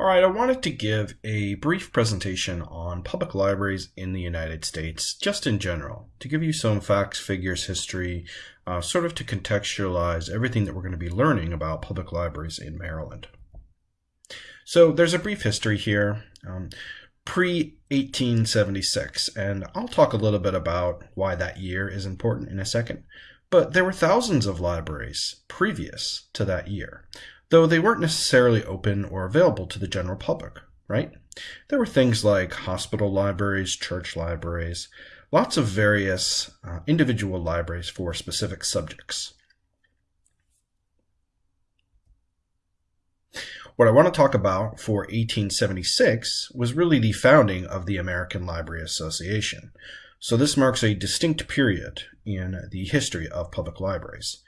All right, I wanted to give a brief presentation on public libraries in the United States, just in general, to give you some facts, figures, history, uh, sort of to contextualize everything that we're going to be learning about public libraries in Maryland. So there's a brief history here, um, pre-1876, and I'll talk a little bit about why that year is important in a second. But there were thousands of libraries previous to that year though they weren't necessarily open or available to the general public, right? There were things like hospital libraries, church libraries, lots of various uh, individual libraries for specific subjects. What I want to talk about for 1876 was really the founding of the American Library Association. So this marks a distinct period in the history of public libraries.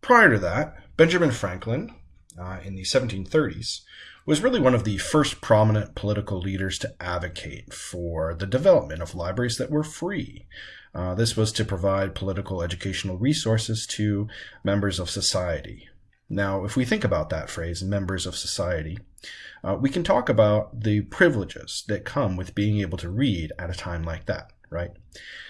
Prior to that, Benjamin Franklin uh, in the 1730s, was really one of the first prominent political leaders to advocate for the development of libraries that were free. Uh, this was to provide political educational resources to members of society. Now, if we think about that phrase, members of society, uh, we can talk about the privileges that come with being able to read at a time like that, right?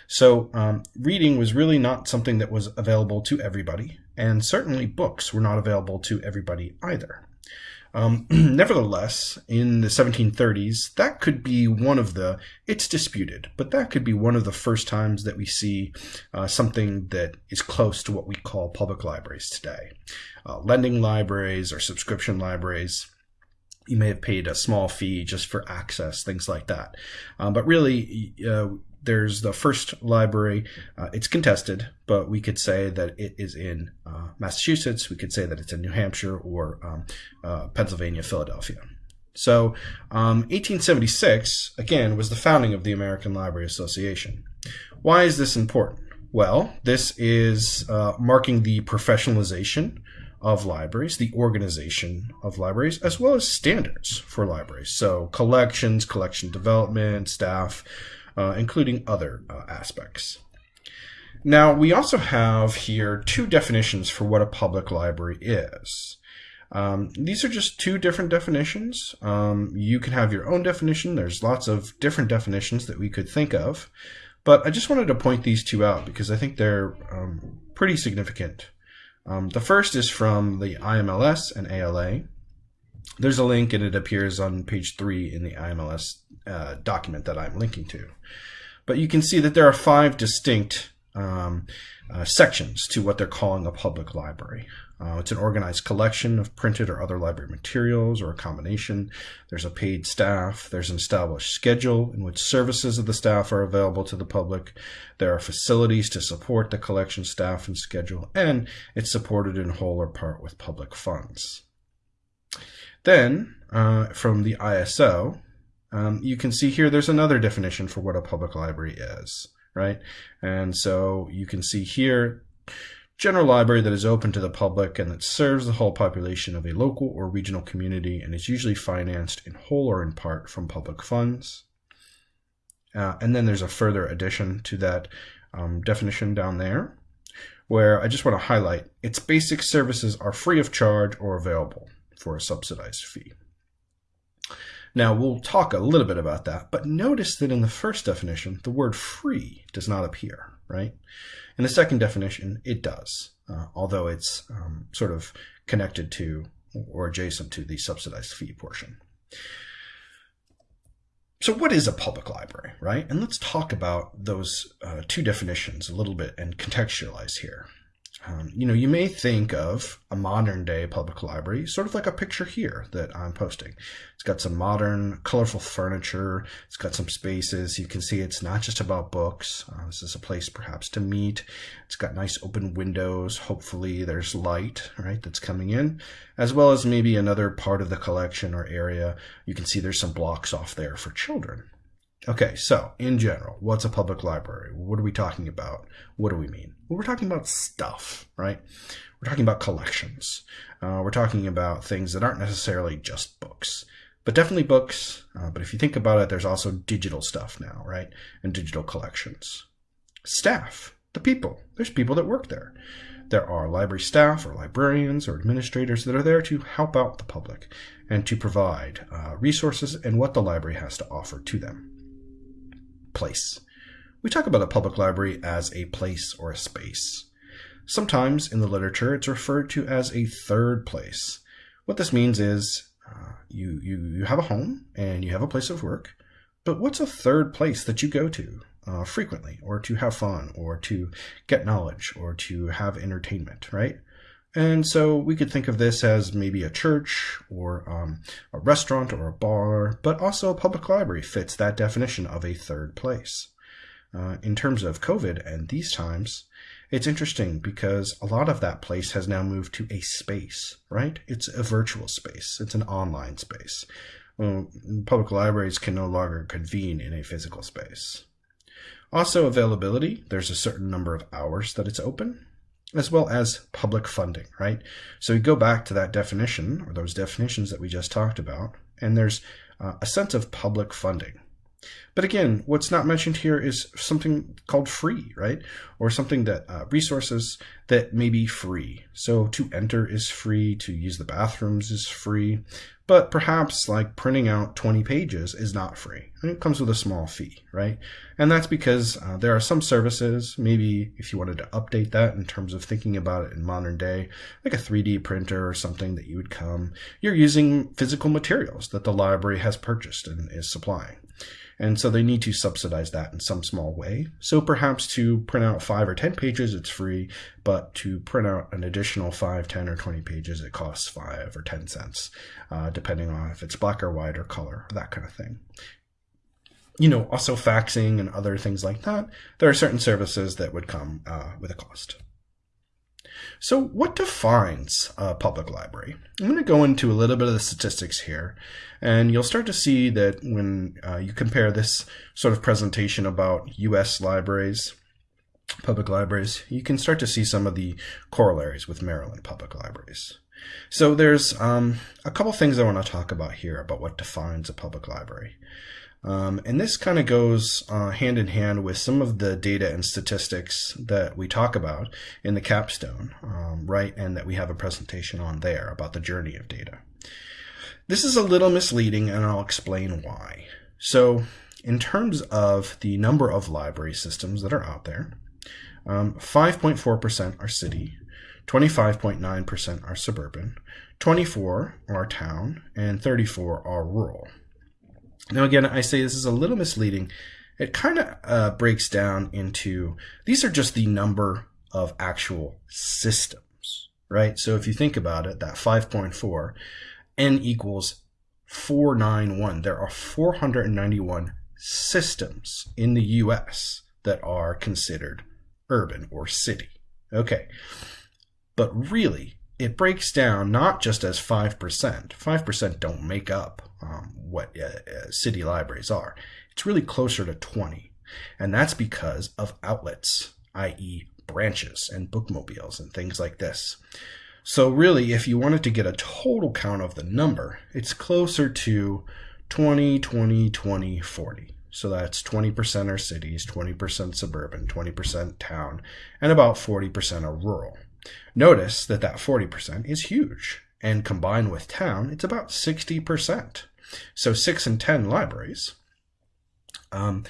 So um, reading was really not something that was available to everybody, and certainly books were not available to everybody either. Um, nevertheless, in the 1730s, that could be one of the, it's disputed, but that could be one of the first times that we see uh, something that is close to what we call public libraries today. Uh, lending libraries or subscription libraries you may have paid a small fee just for access, things like that. Um, but really, uh, there's the first library. Uh, it's contested, but we could say that it is in uh, Massachusetts. We could say that it's in New Hampshire or um, uh, Pennsylvania, Philadelphia. So, um, 1876, again, was the founding of the American Library Association. Why is this important? Well, this is uh, marking the professionalization of libraries, the organization of libraries, as well as standards for libraries. So collections, collection development, staff, uh, including other uh, aspects. Now, we also have here two definitions for what a public library is. Um, these are just two different definitions. Um, you can have your own definition. There's lots of different definitions that we could think of. But I just wanted to point these two out because I think they're um, pretty significant. Um, the first is from the IMLS and ALA. There's a link and it appears on page three in the IMLS uh, document that I'm linking to. But you can see that there are five distinct um, uh, sections to what they're calling a public library. Uh, it's an organized collection of printed or other library materials or a combination. There's a paid staff. There's an established schedule in which services of the staff are available to the public. There are facilities to support the collection staff and schedule, and it's supported in whole or part with public funds. Then, uh, from the ISO, um, you can see here there's another definition for what a public library is, right? And so you can see here general library that is open to the public and that serves the whole population of a local or regional community and is usually financed in whole or in part from public funds. Uh, and then there's a further addition to that um, definition down there where I just want to highlight its basic services are free of charge or available for a subsidized fee. Now, we'll talk a little bit about that, but notice that in the first definition, the word free does not appear, right? In the second definition, it does, uh, although it's um, sort of connected to or adjacent to the subsidized fee portion. So what is a public library, right? And let's talk about those uh, two definitions a little bit and contextualize here. Um, you know, you may think of a modern day public library, sort of like a picture here that I'm posting. It's got some modern, colorful furniture. It's got some spaces. You can see it's not just about books. Uh, this is a place perhaps to meet. It's got nice open windows. Hopefully there's light, right, that's coming in, as well as maybe another part of the collection or area. You can see there's some blocks off there for children. Okay, so in general, what's a public library? What are we talking about? What do we mean? Well, we're talking about stuff, right? We're talking about collections. Uh, we're talking about things that aren't necessarily just books, but definitely books. Uh, but if you think about it, there's also digital stuff now, right? And digital collections. Staff, the people. There's people that work there. There are library staff or librarians or administrators that are there to help out the public and to provide uh, resources and what the library has to offer to them. Place. We talk about a public library as a place or a space. Sometimes in the literature, it's referred to as a third place. What this means is uh, you, you, you have a home and you have a place of work, but what's a third place that you go to? uh, frequently, or to have fun, or to get knowledge, or to have entertainment, right? And so we could think of this as maybe a church, or um, a restaurant, or a bar, but also a public library fits that definition of a third place. Uh, in terms of COVID and these times, it's interesting because a lot of that place has now moved to a space, right? It's a virtual space, it's an online space. Well, public libraries can no longer convene in a physical space. Also availability, there's a certain number of hours that it's open, as well as public funding, right? So we go back to that definition, or those definitions that we just talked about, and there's uh, a sense of public funding. But again, what's not mentioned here is something called free, right? Or something that uh, resources that may be free. So to enter is free, to use the bathrooms is free, but perhaps like printing out 20 pages is not free. And it comes with a small fee, right? And that's because uh, there are some services, maybe if you wanted to update that in terms of thinking about it in modern day, like a 3D printer or something that you would come, you're using physical materials that the library has purchased and is supplying. And so they need to subsidize that in some small way. So perhaps to print out five or 10 pages, it's free, but to print out an additional five, 10, or 20 pages, it costs five or 10 cents, uh, depending on if it's black or white or color, that kind of thing. You know, also faxing and other things like that. There are certain services that would come uh, with a cost. So what defines a public library? I'm going to go into a little bit of the statistics here, and you'll start to see that when uh, you compare this sort of presentation about U.S. libraries, public libraries, you can start to see some of the corollaries with Maryland public libraries. So there's um, a couple things I want to talk about here about what defines a public library. Um, and this kind of goes uh, hand in hand with some of the data and statistics that we talk about in the capstone, um, right? And that we have a presentation on there about the journey of data. This is a little misleading, and I'll explain why. So, in terms of the number of library systems that are out there, 5.4% um, are city, 25.9% are suburban, 24 are town, and 34 are rural. Now, again, I say this is a little misleading. It kind of uh, breaks down into these are just the number of actual systems, right? So if you think about it, that 5.4, n equals 491. There are 491 systems in the US that are considered urban or city. Okay. But really, it breaks down not just as 5%. 5% don't make up um, what uh, uh, city libraries are. It's really closer to 20. And that's because of outlets, i.e., branches and bookmobiles and things like this. So, really, if you wanted to get a total count of the number, it's closer to 20, 20, 20, 40. So that's 20% are cities, 20% suburban, 20% town, and about 40% are rural. Notice that that 40% is huge, and combined with town, it's about 60%. So six and 10 libraries um,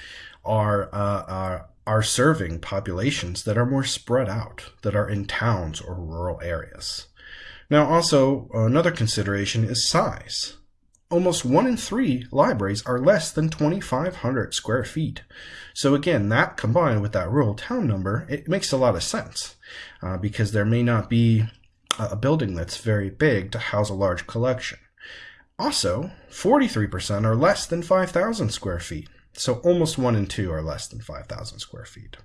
are, uh, are, are serving populations that are more spread out, that are in towns or rural areas. Now, also, another consideration is size. Almost one in three libraries are less than 2,500 square feet. So again, that combined with that rural town number, it makes a lot of sense uh, because there may not be a building that's very big to house a large collection. Also, 43% are less than 5,000 square feet. So almost one in two are less than 5,000 square feet.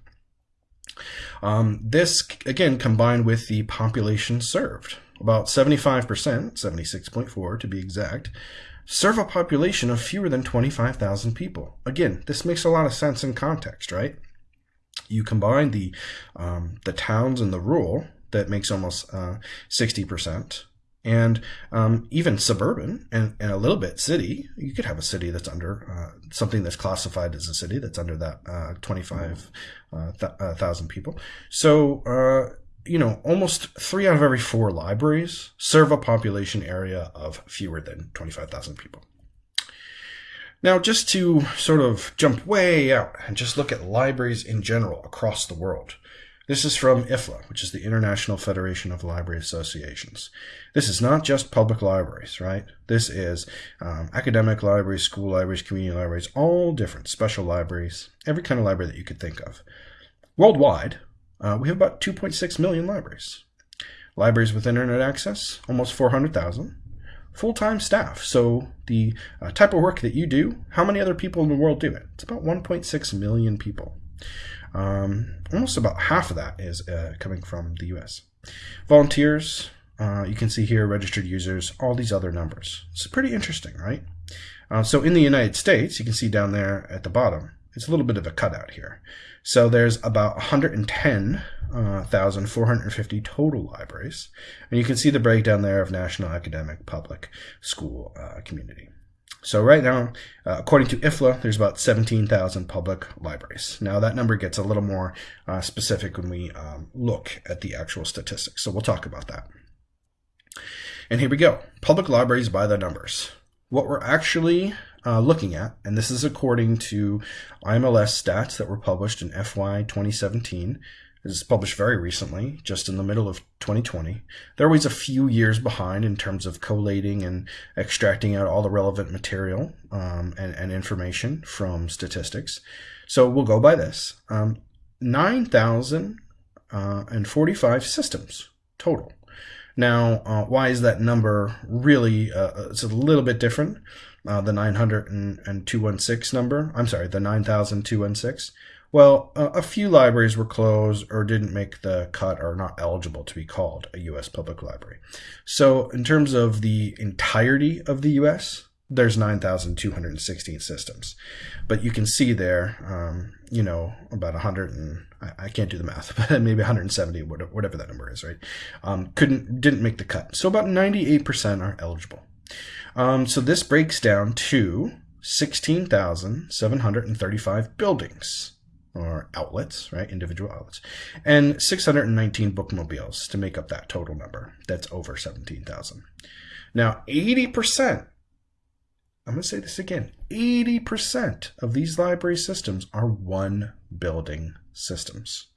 Um, this, again, combined with the population served. About 75%, 76.4 to be exact, serve a population of fewer than 25,000 people. Again, this makes a lot of sense in context, right? You combine the, um, the towns and the rural, that makes almost uh, 60% and um, even suburban and, and, a little bit city. You could have a city that's under uh, something that's classified as a city that's under that uh, 25,000 uh, uh, people. So uh, you know, almost three out of every four libraries serve a population area of fewer than 25,000 people. Now, just to sort of jump way out and just look at libraries in general across the world. This is from IFLA, which is the International Federation of Library Associations. This is not just public libraries, right? This is um, academic libraries, school libraries, community libraries, all different special libraries, every kind of library that you could think of. Worldwide, uh, we have about 2.6 million libraries. Libraries with internet access, almost 400,000. Full-time staff, so the uh, type of work that you do, how many other people in the world do it? It's about 1.6 million people. Um, almost about half of that is uh, coming from the US. Volunteers, uh, you can see here registered users, all these other numbers. It's pretty interesting, right? Uh, so in the United States, you can see down there at the bottom, it's a little bit of a cutout here. So there's about 110,450 uh, total libraries. And you can see the breakdown there of national, academic, public, school, uh, community. So right now, uh, according to IFLA, there's about 17,000 public libraries. Now that number gets a little more uh, specific when we um, look at the actual statistics. So we'll talk about that. And here we go. Public libraries by the numbers. What we're actually uh, looking at, and this is according to IMLS stats that were published in FY 2017. This is published very recently, just in the middle of 2020. They're always a few years behind in terms of collating and extracting out all the relevant material um, and, and, information from statistics. So we'll go by this. Um, 9,045 uh, systems total. Now, uh, why is that number really, uh, uh it's a little bit different uh, the 90216 number. I'm sorry, the 9216. Well, a few libraries were closed or didn't make the cut or not eligible to be called a U.S. public library. So, in terms of the entirety of the U.S., there's 9,216 systems. But you can see there, um, you know, about 100 and I, can't do the math, but maybe 170, whatever that number is, right? Um, couldn't, didn't make the cut. So about 98% are eligible. Um, so this breaks down to 16,735 buildings or outlets, right? Individual outlets, and 619 bookmobiles to make up that total number. That's over 17,000. Now, 80%, I'm going to say this again 80% of these library systems are one building systems.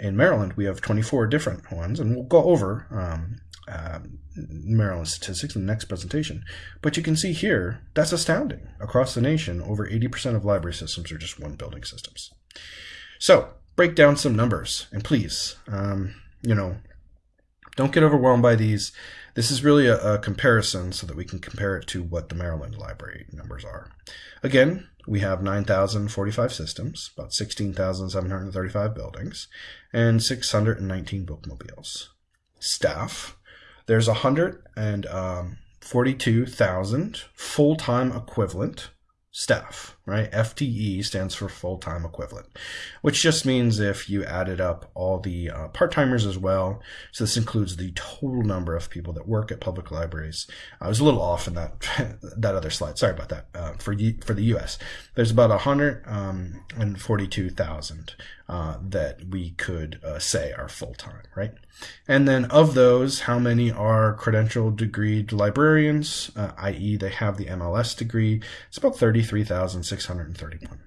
In Maryland, we have 24 different ones, and we'll go over um, um, Maryland statistics in the next presentation. But you can see here, that's astounding. Across the nation, over 80% of library systems are just one building systems. So break down some numbers, and please, um, you know, don't get overwhelmed by these. This is really a, a, comparison so that we can compare it to what the Maryland library numbers are. Again, we have 9,045 systems, about 16,735 buildings, and 619 bookmobiles. Staff, there's 142,000 um, full-time equivalent staff, right? FTE stands for full-time equivalent, which just means if you added up all the uh, part-timers as well, so this includes the total number of people that work at public libraries. I was a little off in that that other slide. Sorry about that. Uh, for for the U.S., there's about 142,000 um, uh, that we could uh, say are full-time, right? And then of those, how many are credentialed degreed librarians, uh, i.e., they have the MLS degree? It's about 33,631.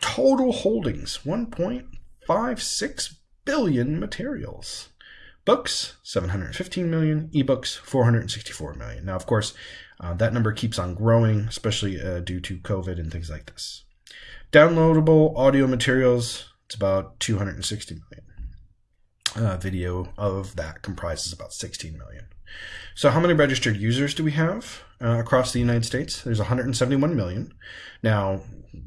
Total holdings 1.56 billion materials. Books 715 million, ebooks 464 million. Now, of course, uh, that number keeps on growing, especially uh, due to COVID and things like this. Downloadable audio materials, it's about 260 million uh, video of that comprises about 16 million. So how many registered users do we have uh, across the United States? There's 171 million. Now,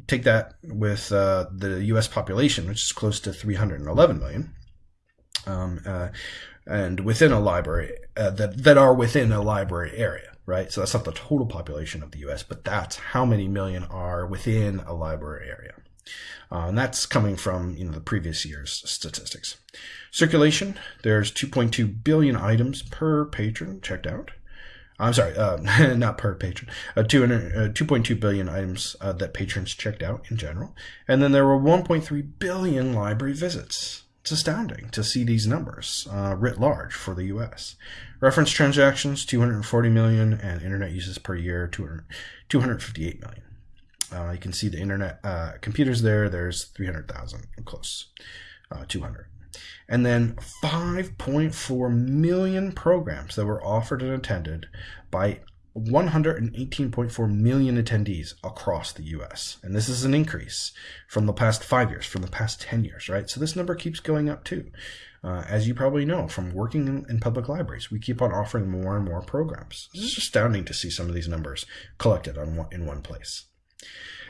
take that with uh, the U.S. population, which is close to 311 million. Um, uh, and within a library uh, that that are within a library area, right? So that's not the total population of the U.S., but that's how many million are within a library area. Uh, and that's coming from you know the previous year's statistics. Circulation, there's 2.2 billion items per patron checked out. I'm sorry, uh, not per patron. Uh, 200, uh, 2.2 billion items uh, that patrons checked out in general. And then there were 1.3 billion library visits. It's astounding to see these numbers uh, writ large for the U.S. Reference transactions 240 million and internet uses per year 200, 258 million. Uh, you can see the internet uh, computers there. There's 300,000 close, uh, 200. And then 5.4 million programs that were offered and attended by 118.4 million attendees across the US. And this is an increase from the past five years, from the past 10 years, right? So this number keeps going up too. Uh, as you probably know from working in, in, public libraries, we keep on offering more and more programs. Is astounding to see some of these numbers collected on one, in one place.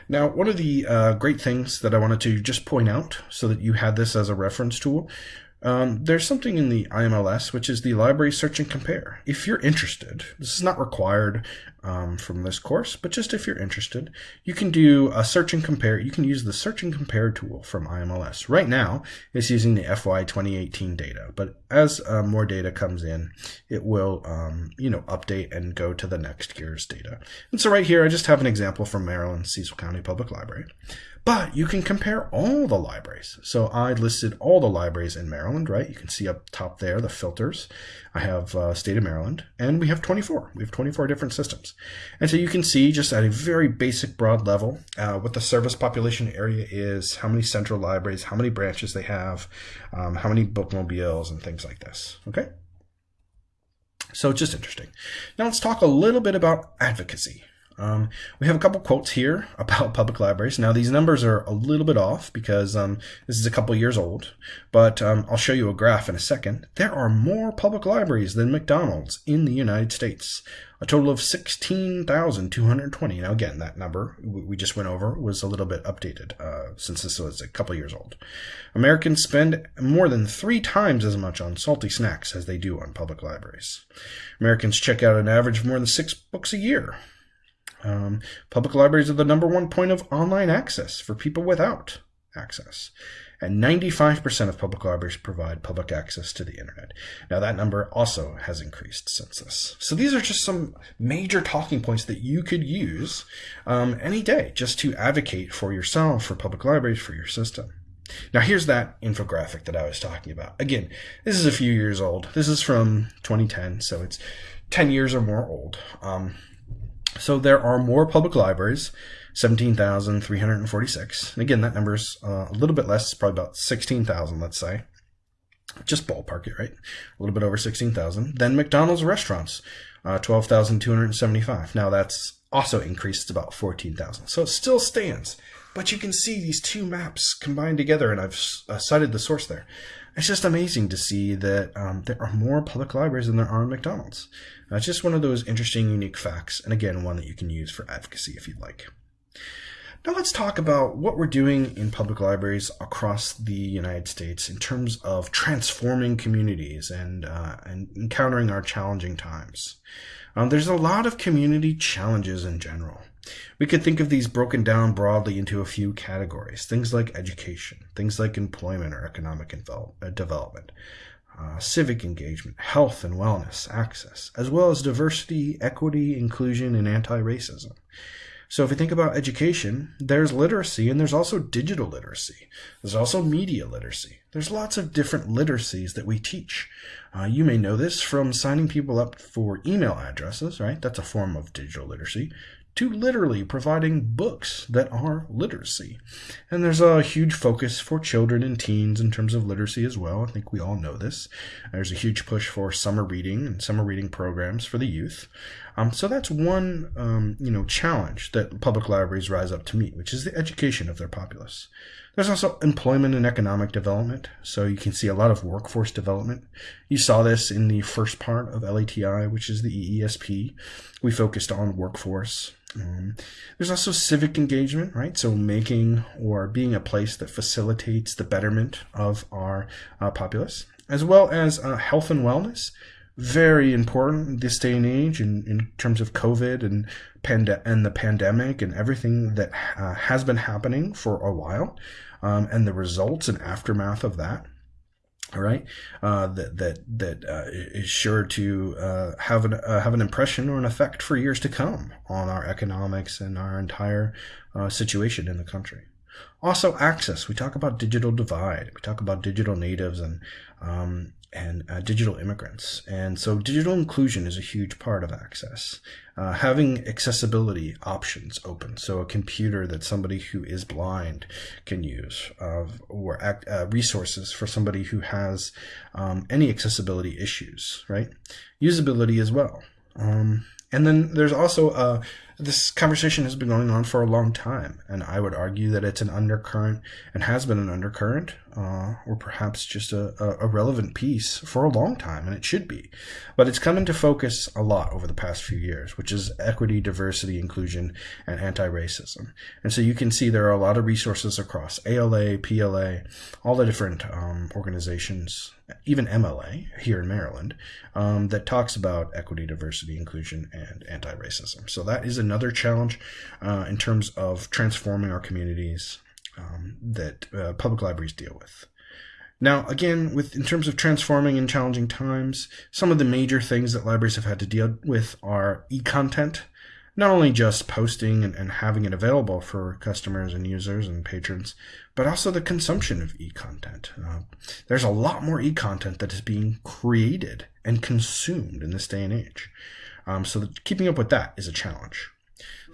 Now, one of the uh, great things that I wanted to just point out so that you had this as a reference tool um, there's something in the IMLS, which is the library search and compare. If you're interested, this is not required um, from this course, but just if you're interested, you can do a search and compare. You can use the search and compare tool from IMLS. Right now, it's using the FY 2018 data, but as uh, more data comes in, it will, um, you know, update and go to the next year's data. And so right here, I just have an example from Maryland Cecil County Public Library. But you can compare all the libraries. So I listed all the libraries in Maryland, right? You can see up top there the filters. I have uh, state of Maryland, and we have 24. We have 24 different systems. And so you can see just at a very basic broad level uh, what the service population area is, how many central libraries, how many branches they have, um, how many bookmobiles, and things like this. Okay? So just interesting. Now let's talk a little bit about advocacy. Um, we have a couple quotes here about public libraries. Now, these numbers are a little bit off because um, this is a couple years old, but um, I'll show you a graph in a second. There are more public libraries than McDonald's in the United States, a total of 16,220. Now, again, that number we just went over was a little bit updated uh, since this was a couple years old. Americans spend more than three times as much on salty snacks as they do on public libraries. Americans check out an average of more than six books a year. Um, public libraries are the number one point of online access for people without access. And 95% of public libraries provide public access to the internet. Now, that number also has increased since this. So, these are just some major talking points that you could use um, any day just to advocate for yourself, for public libraries, for your system. Now, here's that infographic that I was talking about. Again, this is a few years old. This is from 2010, so it's 10 years or more old. Um, so there are more public libraries, 17,346. And again, that number's uh, a little bit less, it's probably about 16,000, let's say. Just ballpark it, right? A little bit over 16,000. Then McDonald's restaurants, uh, 12,275. Now that's also increased, it's about 14,000. So it still stands. But you can see these two maps combined together, and I've uh, cited the source there. It's just amazing to see that um, there are more public libraries than there are McDonald's. Uh, it's just one of those interesting, unique facts, and again, one that you can use for advocacy if you'd like. Now let's talk about what we're doing in public libraries across the United States in terms of transforming communities and, uh, and encountering our challenging times. Um, there's a lot of community challenges in general. We could think of these broken down broadly into a few categories. Things like education, things like employment or economic uh, development, uh, civic engagement, health and wellness, access, as well as diversity, equity, inclusion, and anti racism. So if we think about education, there's literacy and there's also digital literacy. There's also media literacy. There's lots of different literacies that we teach. Uh, you may know this from signing people up for email addresses, right? That's a form of digital literacy to literally providing books that are literacy. And there's a huge focus for children and teens in terms of literacy as well. I think we all know this. There's a huge push for summer reading and summer reading programs for the youth. Um, so that's one um, you know challenge that public libraries rise up to meet, which is the education of their populace. There's also employment and economic development. So you can see a lot of workforce development. You saw this in the first part of LATI, which is the EESP. We focused on workforce. Um, there's also civic engagement, right? So making or being a place that facilitates the betterment of our uh, populace, as well as uh, health and wellness. Very important this day and age in, in terms of COVID and pand- and the pandemic and everything that uh, has been happening for a while, um, and the results and aftermath of that all right uh, that that that uh, is sure to uh, have an uh, have an impression or an effect for years to come on our economics and our entire uh, situation in the country Also, access. We talk about digital divide. We talk about digital natives and um, and uh, digital immigrants. And so digital inclusion is a huge part of access. Uh, having accessibility options open, so a computer that somebody who is blind can use, uh, or act, resources for somebody who has um, any accessibility issues, right? Usability as well. Um, and then there's also uh, this conversation has been going on for a long time, and I would argue that it's an undercurrent and has been an undercurrent, uh, or perhaps just a, a, relevant piece for a long time, and it should be. But it's come into focus a lot over the past few years, which is equity, diversity, inclusion, and anti-racism. And so you can see there are a lot of resources across ALA, PLA, all the different um, organizations even MLA here in Maryland, um, that talks about equity, diversity, inclusion, and anti racism. So that is another challenge uh, in terms of transforming our communities um, that uh, public libraries deal with. Now, again, with in terms of transforming in challenging times, some of the major things that libraries have had to deal with are e-content, not only just posting and, and having it available for customers and users and patrons, but also the consumption of e-content. Uh, there's a lot more e-content that is being created and consumed in this day and age. Um, so keeping up with that is a challenge.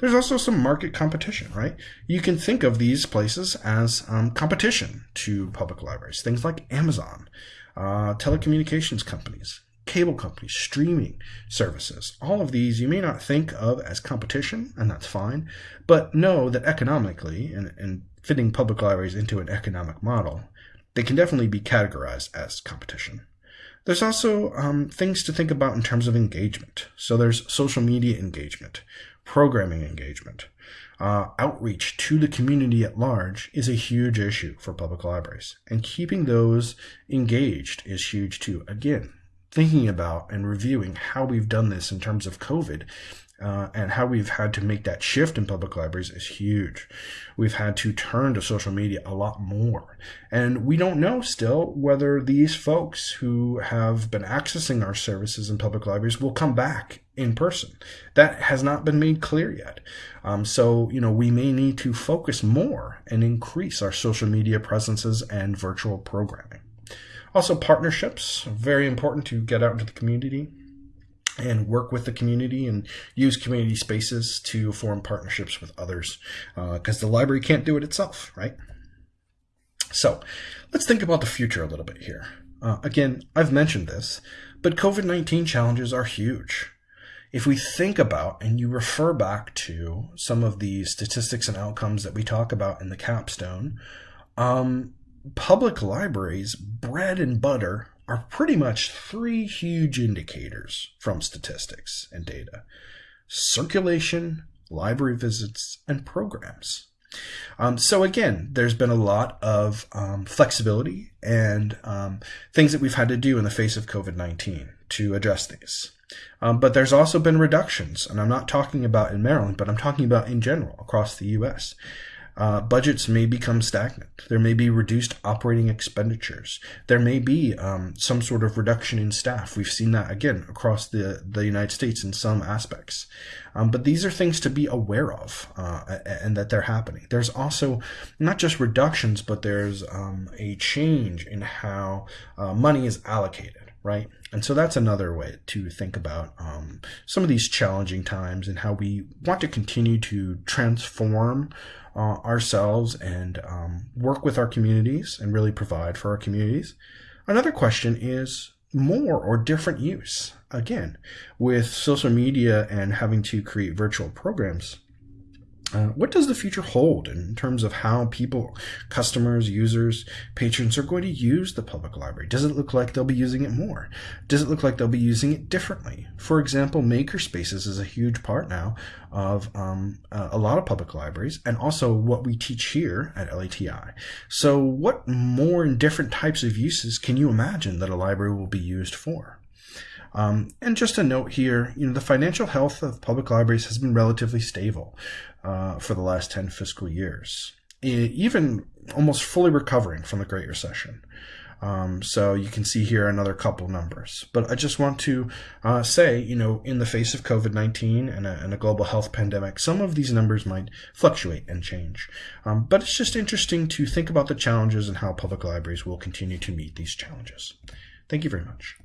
There's also some market competition, right? You can think of these places as um, competition to public libraries. Things like Amazon, uh, telecommunications companies, cable companies, streaming services. All of these you may not think of as competition, and that's fine, but know that economically, and, and fitting public libraries into an economic model, they can definitely be categorized as competition. There's also um, things to think about in terms of engagement. So there's social media engagement, programming engagement, uh, outreach to the community at large is a huge issue for public libraries. And keeping those engaged is huge too. Again, thinking about and reviewing how we've done this in terms of COVID uh, and how we've had to make that shift in public libraries is huge. We've had to turn to social media a lot more. And we don't know still whether these folks who have been accessing our services in public libraries will come back in person. That has not been made clear yet. Um, so, you know, we may need to focus more and increase our social media presences and virtual programming. Also, partnerships, very important to get out into the community and work with the community and use community spaces to form partnerships with others because uh, the library can't do it itself, right? So let's think about the future a little bit here. Uh, again, I've mentioned this, but COVID 19 challenges are huge. If we think about and you refer back to some of the statistics and outcomes that we talk about in the capstone, um, public libraries, bread and butter, are pretty much three huge indicators from statistics and data circulation, library visits, and programs. Um, so again, there's been a lot of um, flexibility and um, things that we've had to do in the face of COVID-19 to address these. Um, but there's also been reductions, and I'm not talking about in Maryland, but I'm talking about in general across the U.S uh, budgets may become stagnant. There may be reduced operating expenditures. There may be um, some sort of reduction in staff. We've seen that again across the, the United States in some aspects. Um, but these are things to be aware of uh, and that they're happening. There's also not just reductions, but there's um, a change in how uh, money is allocated right? And so that's another way to think about um, some of these challenging times and how we want to continue to transform uh, ourselves and um, work with our communities and really provide for our communities. Another question is more or different use. Again, with social media and having to create virtual programs, uh, what does the future hold in terms of how people, customers, users, patrons are going to use the public library? Does it look like they'll be using it more? Does it look like they'll be using it differently? For example, makerspaces is a huge part now of um, uh, a lot of public libraries and also what we teach here at LATI. So what more and different types of uses can you imagine that a library will be used for? Um, and just a note here, you know, the financial health of public libraries has been relatively stable uh, for the last 10 fiscal years, even almost fully recovering from the Great Recession. Um, so you can see here another couple numbers. But I just want to uh, say, you know, in the face of COVID 19 and, and a, global health pandemic, some of these numbers might fluctuate and change. Um, but it's just interesting to think about the challenges and how public libraries will continue to meet these challenges. Thank you very much.